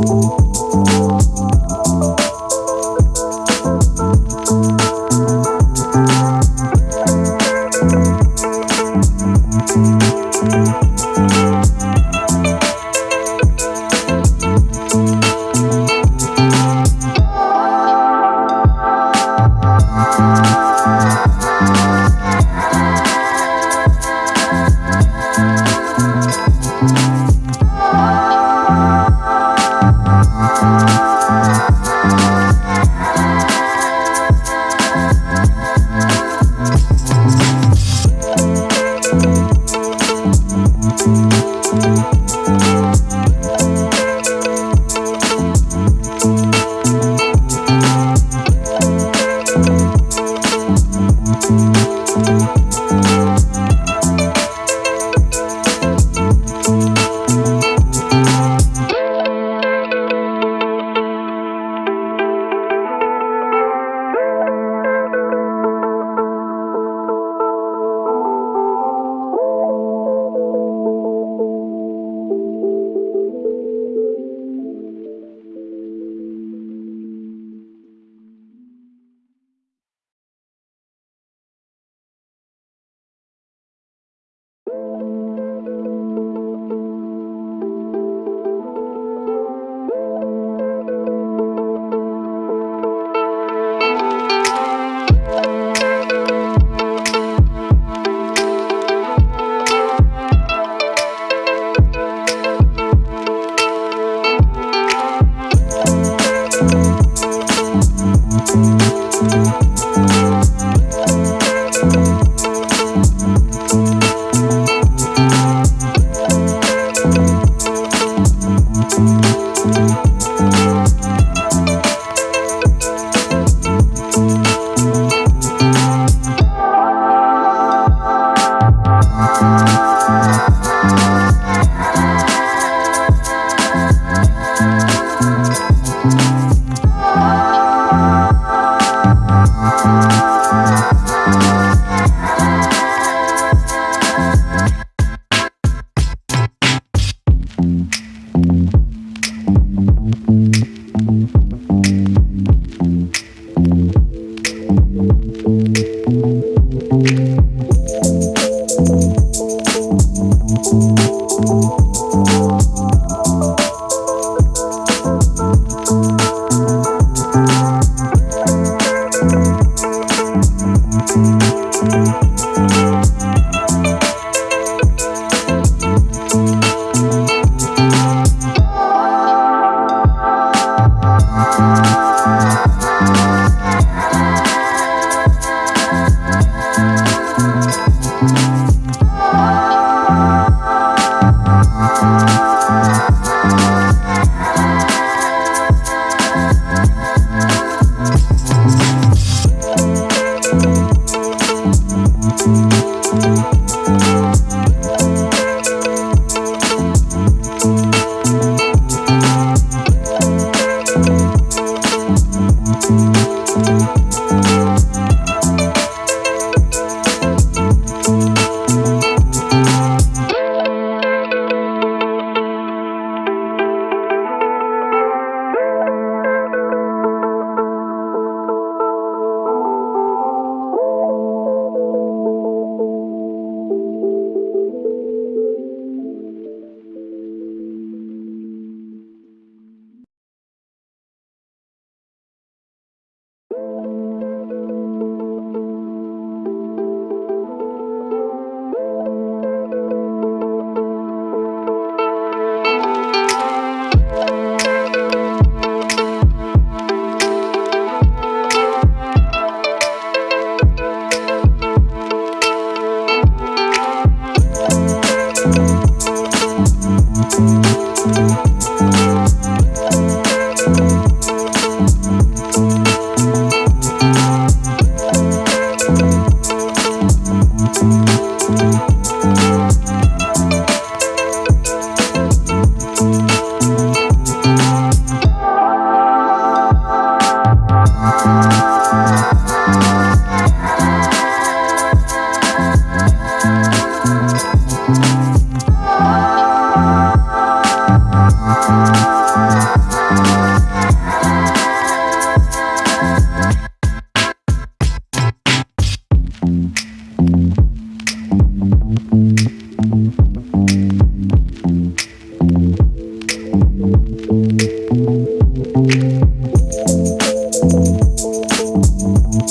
you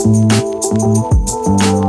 Música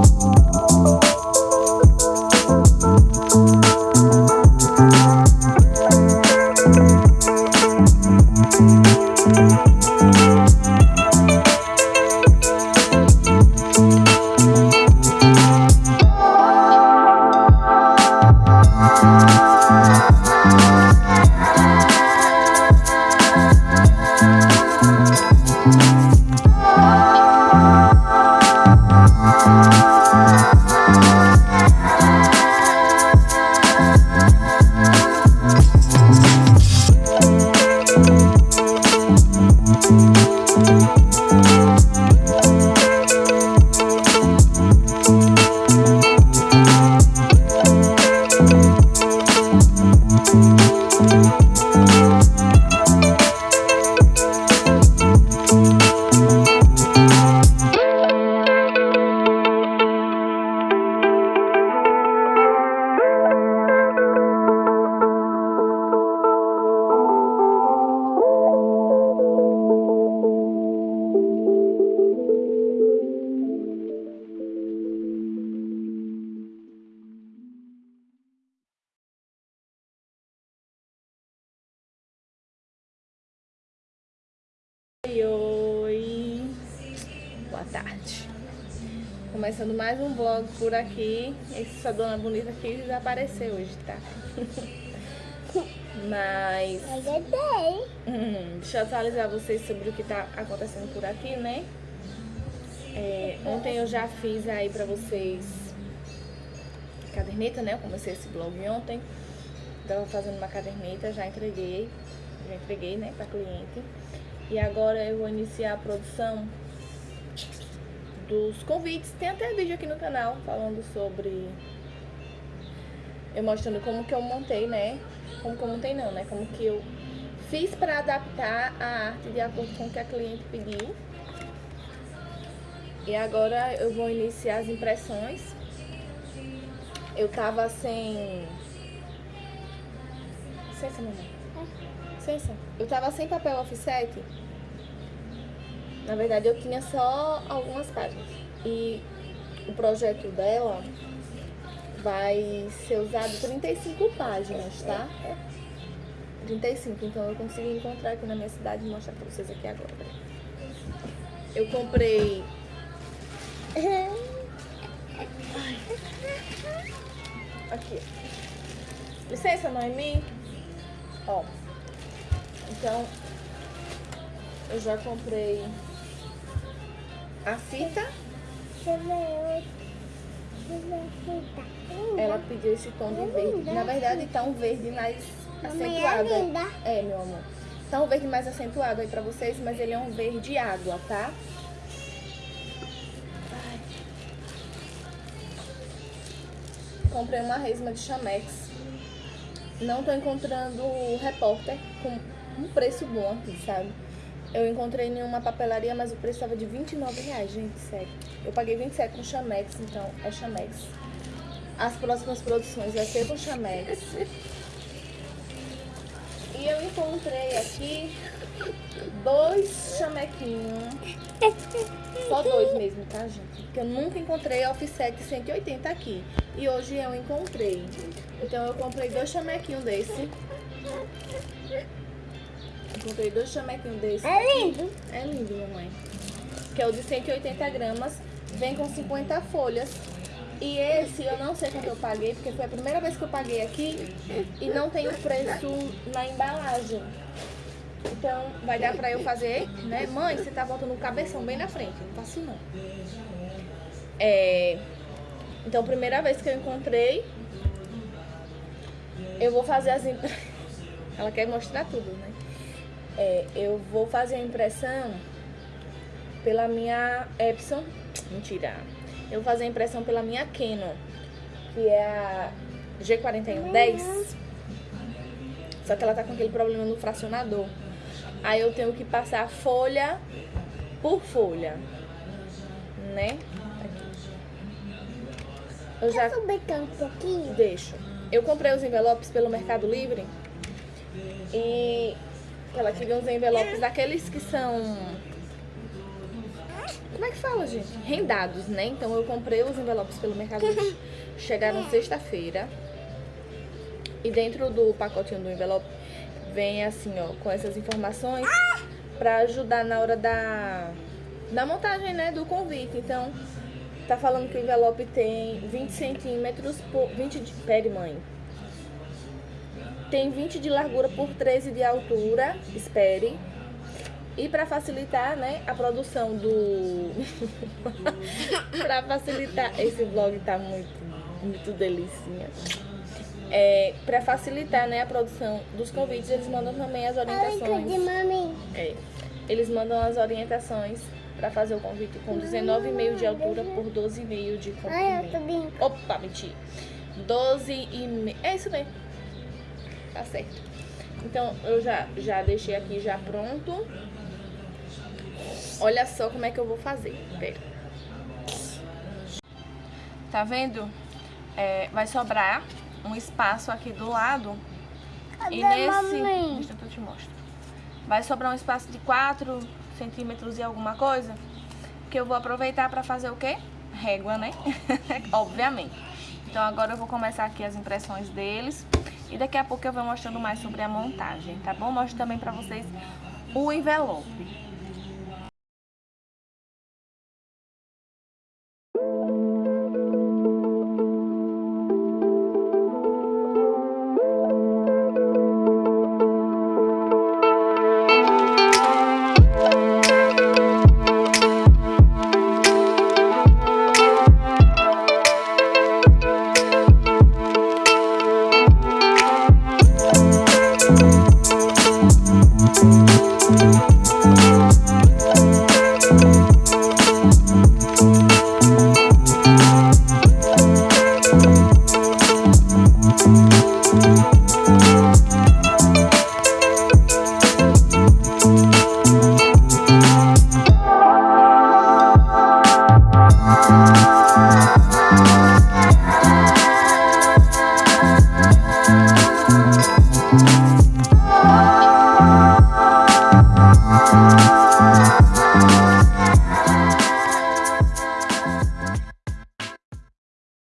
Começando mais um vlog por aqui. Essa dona bonita aqui desapareceu hoje, tá? Mas. Hum, deixa eu atualizar vocês sobre o que tá acontecendo por aqui, né? É, ontem eu já fiz aí pra vocês caderneta, né? Eu comecei esse vlog ontem. Tava fazendo uma caderneta, já entreguei. Já entreguei, né, pra cliente. E agora eu vou iniciar a produção dos convites. Tem até vídeo aqui no canal falando sobre... Eu mostrando como que eu montei, né? Como que eu montei não, né? Como que eu fiz para adaptar a arte de acordo com o que a cliente pediu. E agora eu vou iniciar as impressões. Eu tava sem... Licença, mamãe. Licença. Eu tava sem papel offset. Na verdade, eu tinha só algumas páginas. E o projeto dela vai ser usado 35 páginas, tá? 35, então eu consegui encontrar aqui na minha cidade e mostrar pra vocês aqui agora. Eu comprei... Aqui. Licença, Noemi. Ó. Então, eu já comprei a fita. Ela pediu esse tom de verde. Na verdade, tá um verde mais acentuado. É, meu amor. Tá um verde mais acentuado aí pra vocês, mas ele é um verde água, tá? Comprei uma resma de chamex. Não tô encontrando o repórter com um preço bom aqui, sabe? Eu encontrei em uma papelaria, mas o preço estava de 29 reais, gente, sério. Eu paguei 27 com Chamex, então é Chamex. As próximas produções vai ser com Chamex. E eu encontrei aqui dois chamequinhos. Só dois mesmo, tá, gente? Porque eu nunca encontrei offset 180 aqui. E hoje eu encontrei. Então eu comprei dois chamequinhos desse. Comprei dois chamequinhos desse. É lindo. É lindo, mamãe. Que é o de 180 gramas. Vem com 50 folhas. E esse eu não sei quanto eu paguei, porque foi a primeira vez que eu paguei aqui e não tem o preço na embalagem. Então vai dar pra eu fazer, né? Mãe, você tá botando o cabeção bem na frente, não faço não. É... Então, primeira vez que eu encontrei, eu vou fazer as... Ela quer mostrar tudo, né? É, eu vou fazer a impressão pela minha Epson, mentira, eu vou fazer a impressão pela minha Canon, que é a G4110, só que ela tá com aquele problema no fracionador. Aí eu tenho que passar folha por folha, né? Eu já... Brincar um pouquinho? Deixo. Eu comprei os envelopes pelo Mercado Livre e ela queria uns envelopes daqueles que são... Como é que fala, gente? Rendados, né? Então eu comprei os envelopes pelo Mercado Livre. Chegaram sexta-feira. E dentro do pacotinho do envelope vem assim, ó, com essas informações pra ajudar na hora da, da montagem, né, do convite. Então, tá falando que o envelope tem 20 centímetros por... 20 de... Pere, mãe. Tem 20 de largura por 13 de altura, espere. E para facilitar, né, a produção do... para facilitar... Esse vlog tá muito, muito delicinha. É, para facilitar, né, a produção dos convites, eles mandam também as orientações. É, eles mandam as orientações para fazer o convite com 19,5 de altura por 12,5 de comprimento. Opa, menti. 12,5. É isso mesmo. Tá certo. Então, eu já, já deixei aqui já pronto. Olha só como é que eu vou fazer. Pera. Tá vendo? É, vai sobrar um espaço aqui do lado. Cadê e nesse... Mamãe? Deixa eu te mostro. Vai sobrar um espaço de 4 centímetros e alguma coisa. Que eu vou aproveitar pra fazer o quê? Régua, né? Obviamente. Então agora eu vou começar aqui as impressões deles. E daqui a pouco eu vou mostrando mais sobre a montagem, tá bom? Mostro também pra vocês o envelope.